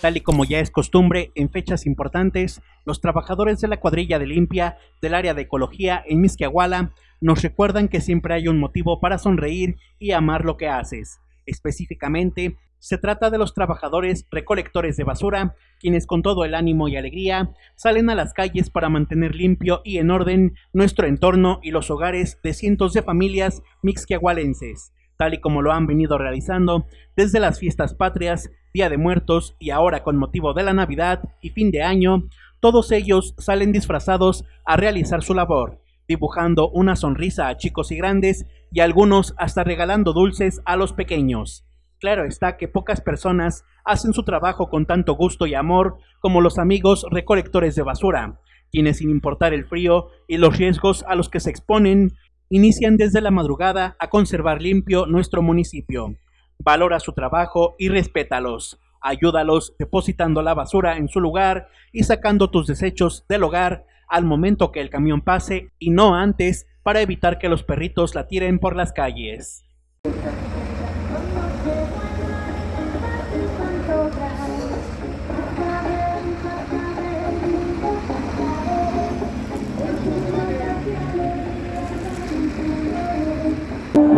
Tal y como ya es costumbre, en fechas importantes, los trabajadores de la cuadrilla de limpia del área de ecología en Misquiahuala nos recuerdan que siempre hay un motivo para sonreír y amar lo que haces. Específicamente, se trata de los trabajadores recolectores de basura, quienes con todo el ánimo y alegría salen a las calles para mantener limpio y en orden nuestro entorno y los hogares de cientos de familias mixquiahualenses tal y como lo han venido realizando desde las fiestas patrias, Día de Muertos y ahora con motivo de la Navidad y fin de año, todos ellos salen disfrazados a realizar su labor, dibujando una sonrisa a chicos y grandes y algunos hasta regalando dulces a los pequeños. Claro está que pocas personas hacen su trabajo con tanto gusto y amor como los amigos recolectores de basura, quienes sin importar el frío y los riesgos a los que se exponen, inician desde la madrugada a conservar limpio nuestro municipio. Valora su trabajo y respétalos. Ayúdalos depositando la basura en su lugar y sacando tus desechos del hogar al momento que el camión pase y no antes para evitar que los perritos la tiren por las calles.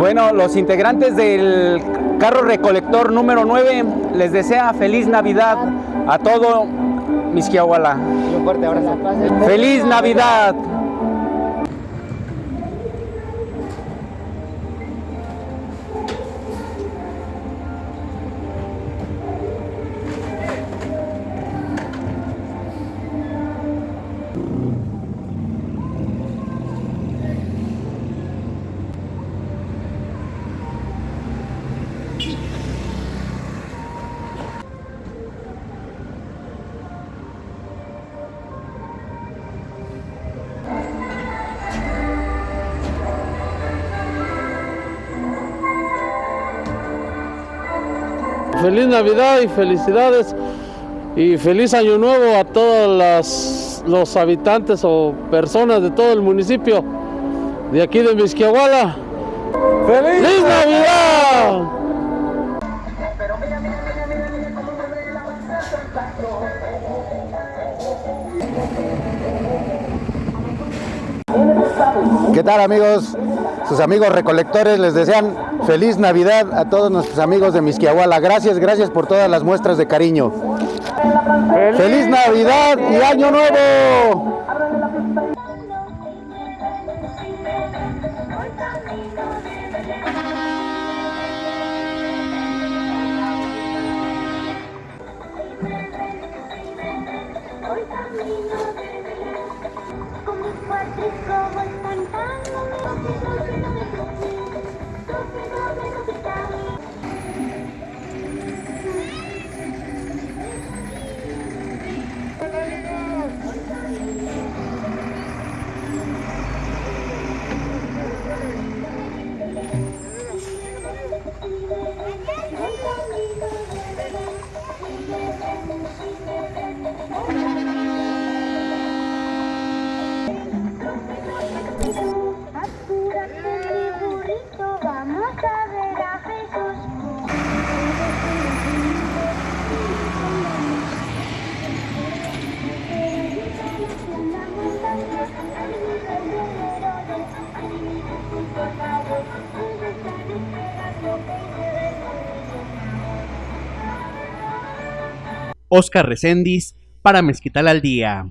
Bueno, los integrantes del carro recolector número 9 les desea feliz Navidad a todo Misquiahuala. un fuerte abrazo. ¡Feliz Navidad! Feliz Navidad y felicidades y feliz año nuevo a todos los habitantes o personas de todo el municipio de aquí de Misquiahuala. ¡Feliz, Navidad! ¿Qué tal amigos? Sus amigos recolectores les desean feliz Navidad a todos nuestros amigos de Misquiahuala. Gracias, gracias por todas las muestras de cariño. ¡Feliz, ¡Feliz Navidad y Año Nuevo! Oscar Recendis para Mezquital al Día.